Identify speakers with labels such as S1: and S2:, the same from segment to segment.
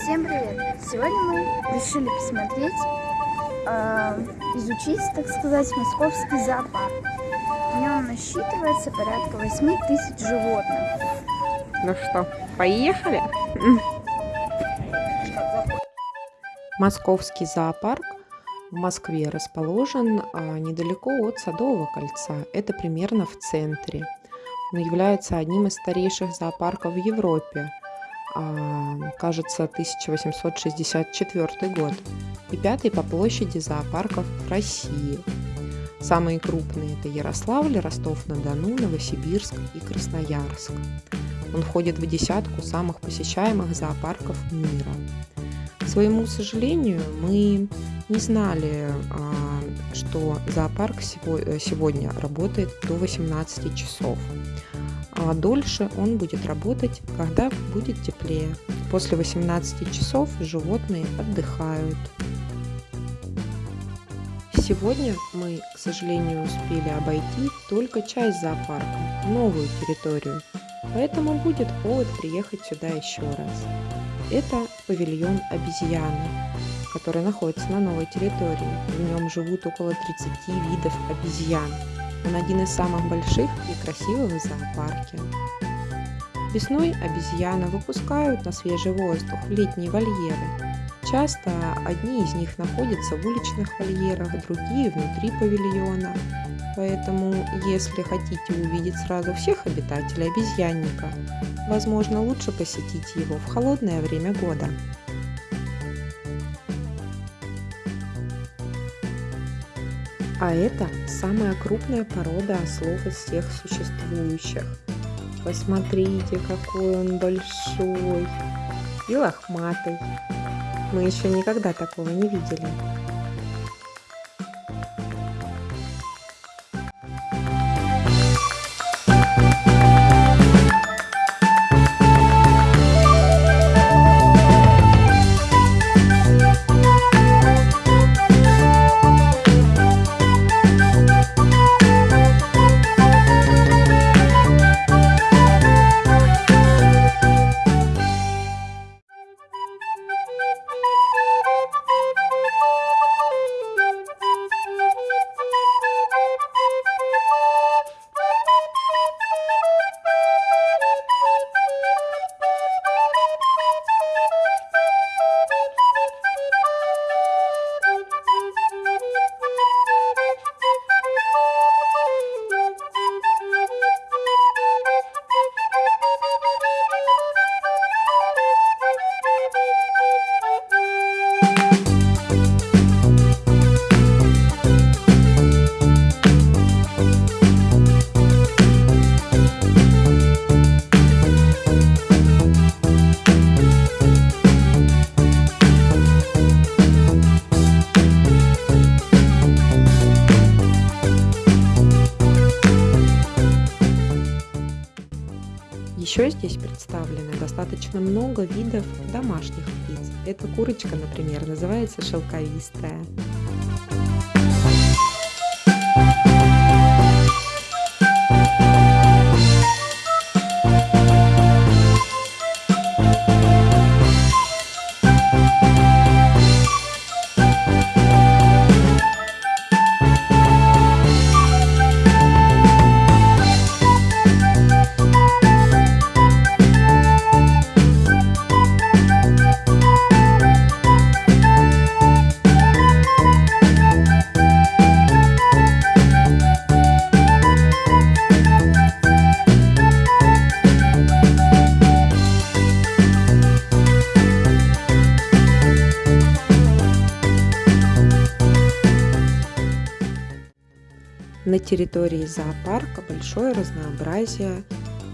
S1: Всем привет! Сегодня мы решили посмотреть, э, изучить, так сказать, московский зоопарк. В нем насчитывается порядка 8 тысяч животных.
S2: Ну что, поехали? Московский зоопарк в Москве расположен а, недалеко от Садового кольца. Это примерно в центре. Он является одним из старейших зоопарков в Европе. Кажется, 1864 год. И пятый по площади зоопарков России. Самые крупные это Ярославль, Ростов-на-Дону, Новосибирск и Красноярск. Он входит в десятку самых посещаемых зоопарков мира. К своему сожалению, мы не знали, а, что зоопарк э, сегодня работает до 18 часов а дольше он будет работать, когда будет теплее. После 18 часов животные отдыхают. Сегодня мы, к сожалению, успели обойти только часть зоопарка, новую территорию, поэтому будет повод приехать сюда еще раз. Это павильон обезьяны, который находится на новой территории. В нем живут около 30 видов обезьян. Он один из самых больших и красивых в зоопарке. Весной обезьяны выпускают на свежий воздух летние вольеры. Часто одни из них находятся в уличных вольерах, другие внутри павильона. Поэтому, если хотите увидеть сразу всех обитателей обезьянника, возможно лучше посетить его в холодное время года. А это самая крупная порода ослов из всех существующих. Посмотрите, какой он большой и лохматый. Мы еще никогда такого не видели. Достаточно много видов домашних птиц. Эта курочка, например, называется шелковистая. На территории зоопарка большое разнообразие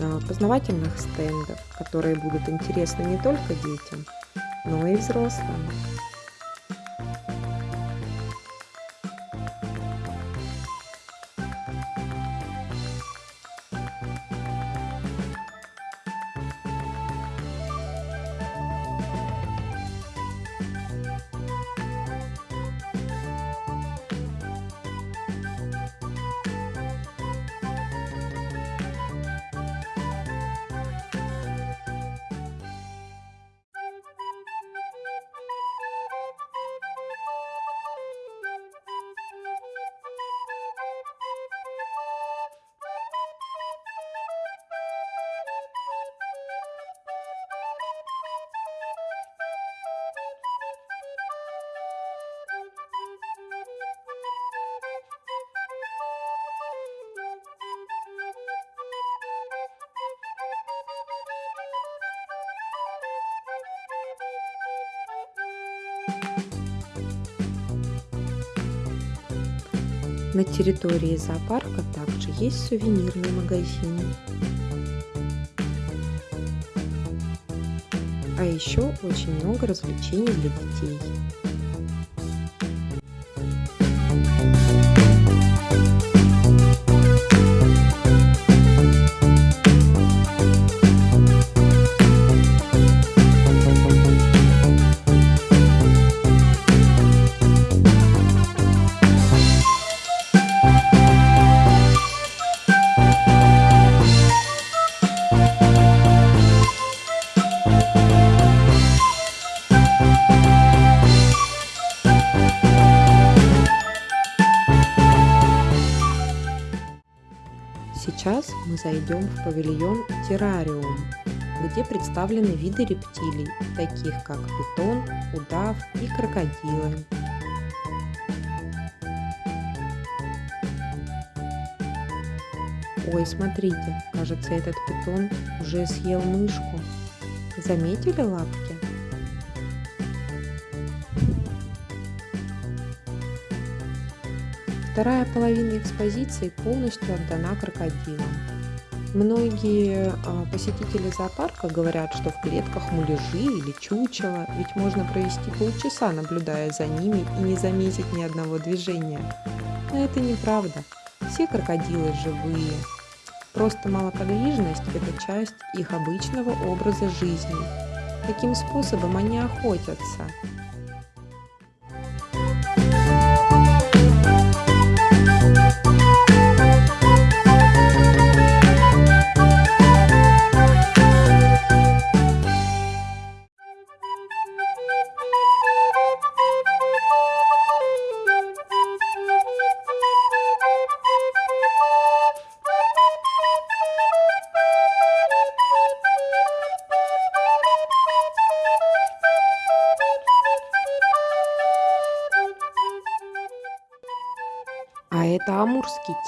S2: а, познавательных стендов, которые будут интересны не только детям, но и взрослым. На территории зоопарка также есть сувенирный магазин. А еще очень много развлечений для детей. Мы зайдем в павильон террариум, где представлены виды рептилий, таких как питон, удав и крокодилы. Ой, смотрите, кажется, этот питон уже съел мышку. Заметили лапки? Вторая половина экспозиции полностью отдана крокодилам. Многие а, посетители зоопарка говорят, что в клетках муляжи или чучела, ведь можно провести полчаса, наблюдая за ними и не заметить ни одного движения. Но это неправда. Все крокодилы живые. Просто малоподвижность – это часть их обычного образа жизни. Таким способом они охотятся.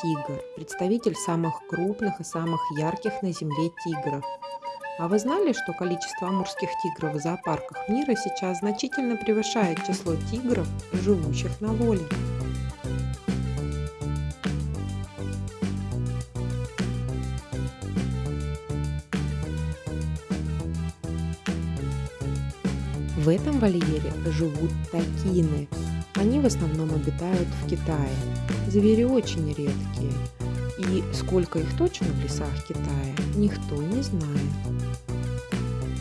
S2: Тигр, представитель самых крупных и самых ярких на Земле тигров. А вы знали, что количество амурских тигров в зоопарках мира сейчас значительно превышает число тигров, живущих на воле? В этом вольере живут такины. Они в основном обитают в Китае. Звери очень редкие. И сколько их точно в лесах Китая, никто не знает.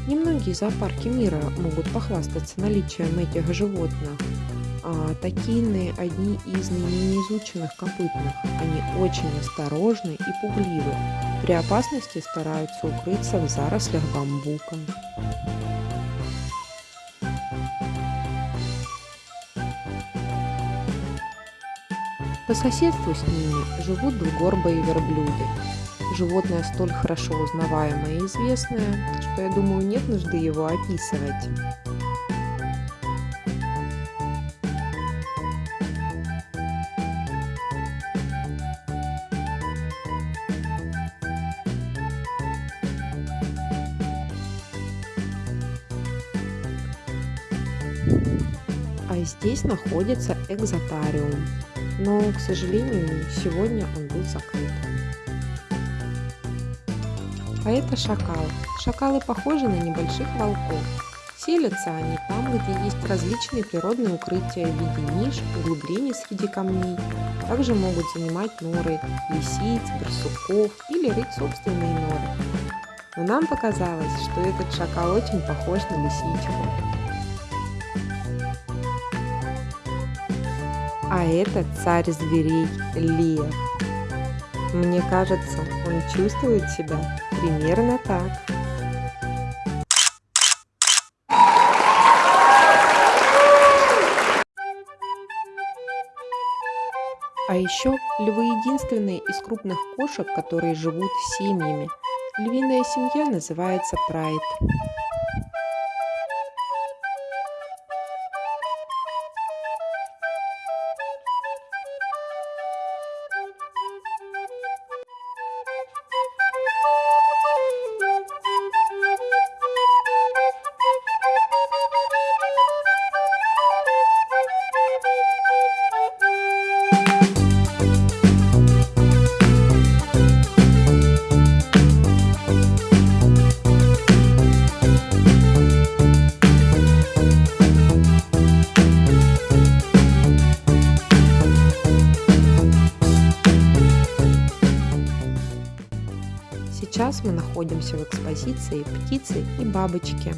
S2: Немногие зоопарки мира могут похвастаться наличием этих животных. А такины – одни из наименее изученных копытных. Они очень осторожны и пугливы. При опасности стараются укрыться в зарослях бамбука. По соседству с ними живут двугорбые верблюды. Животное столь хорошо узнаваемое и известное, что я думаю нет нужды его описывать. А здесь находится экзотариум, но, к сожалению, сегодня он был закрыт. А это шакал. Шакалы похожи на небольших волков. Селятся они там, где есть различные природные укрытия в виде ниш, углублений среди камней. Также могут занимать норы лисиц, барсуков или рыть собственные норы. Но нам показалось, что этот шакал очень похож на лисичку. А это царь зверей Лев. Мне кажется, он чувствует себя примерно так. А еще львы единственные из крупных кошек, которые живут семьями. Львиная семья называется прайд. Находимся в экспозиции «Птицы и бабочки».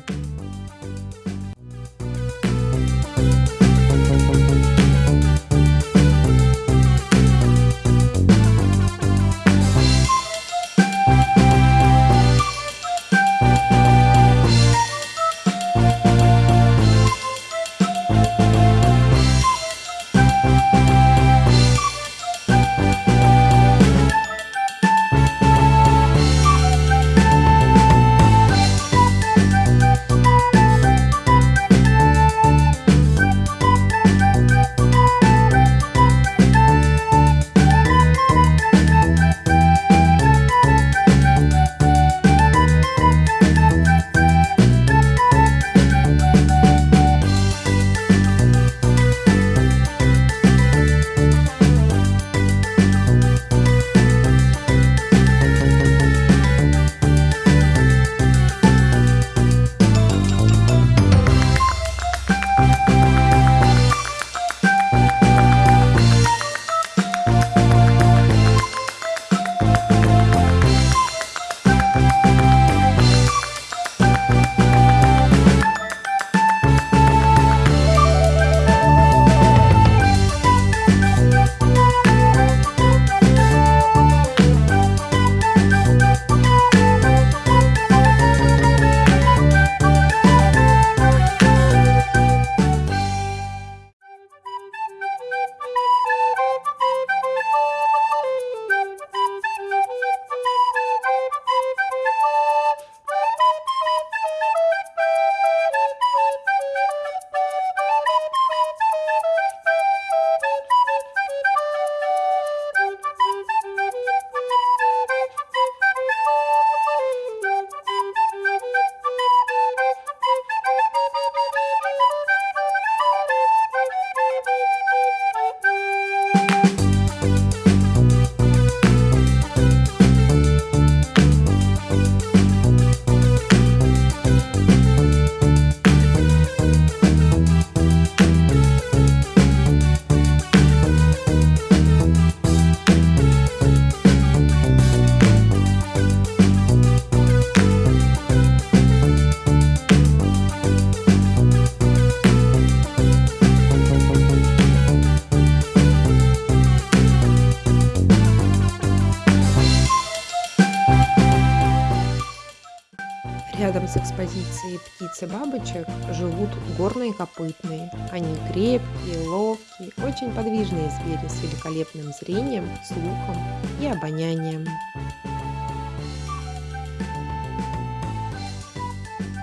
S2: Рядом с экспозицией птиц и бабочек живут горные копытные. Они крепкие, ловкие, очень подвижные звери с великолепным зрением, слухом и обонянием.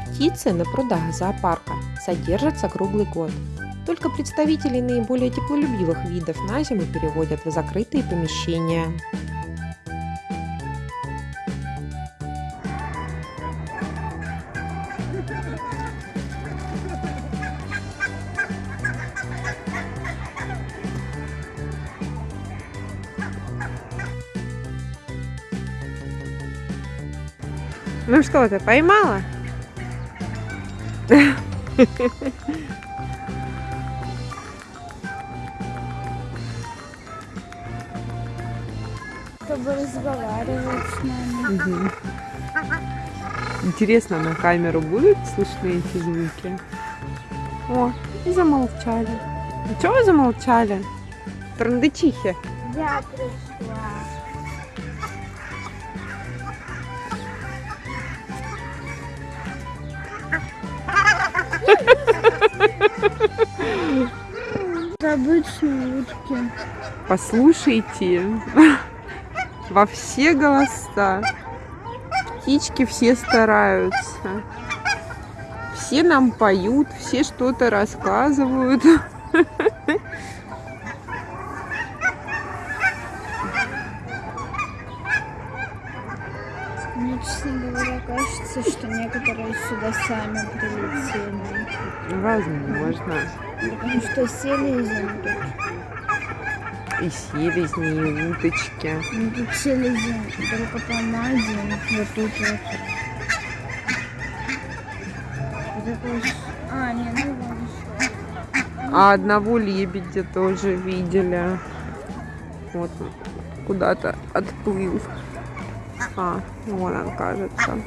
S2: Птицы на прудах зоопарка содержатся круглый год. Только представителей наиболее теплолюбивых видов на зиму переводят в закрытые помещения. Ну что ты, поймала?
S1: Чтобы разговаривать с нами.
S3: Интересно, на камеру будут слышны эти звуки? О, и замолчали. Ну чего вы замолчали? Трандычихи.
S1: Я пришла. Обычные утки.
S3: Послушайте во все голоса. Птички все стараются. Все нам поют, все что-то рассказывают.
S1: Мне, честно говоря, кажется, что некоторые сюда сами прилетели.
S3: Возможно.
S1: Потому что селезень тут.
S3: И селезни, и уточки.
S1: Ну, тут селезень только помадин. Вот тут вот. А, не, ну еще.
S3: А одного лебедя тоже видели. Вот он куда-то отплыл. А, вон он, кажется.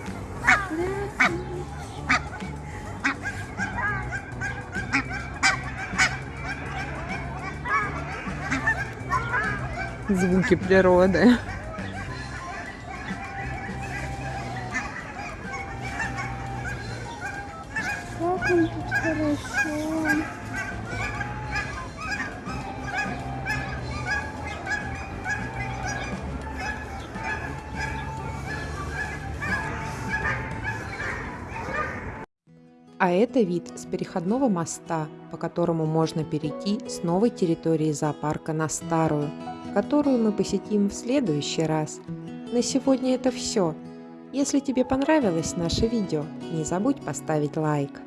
S3: Звуки природы.
S1: Как он тут хорошо.
S2: А это вид с переходного моста, по которому можно перейти с новой территории зоопарка на старую, которую мы посетим в следующий раз. На сегодня это все. Если тебе понравилось наше видео, не забудь поставить лайк.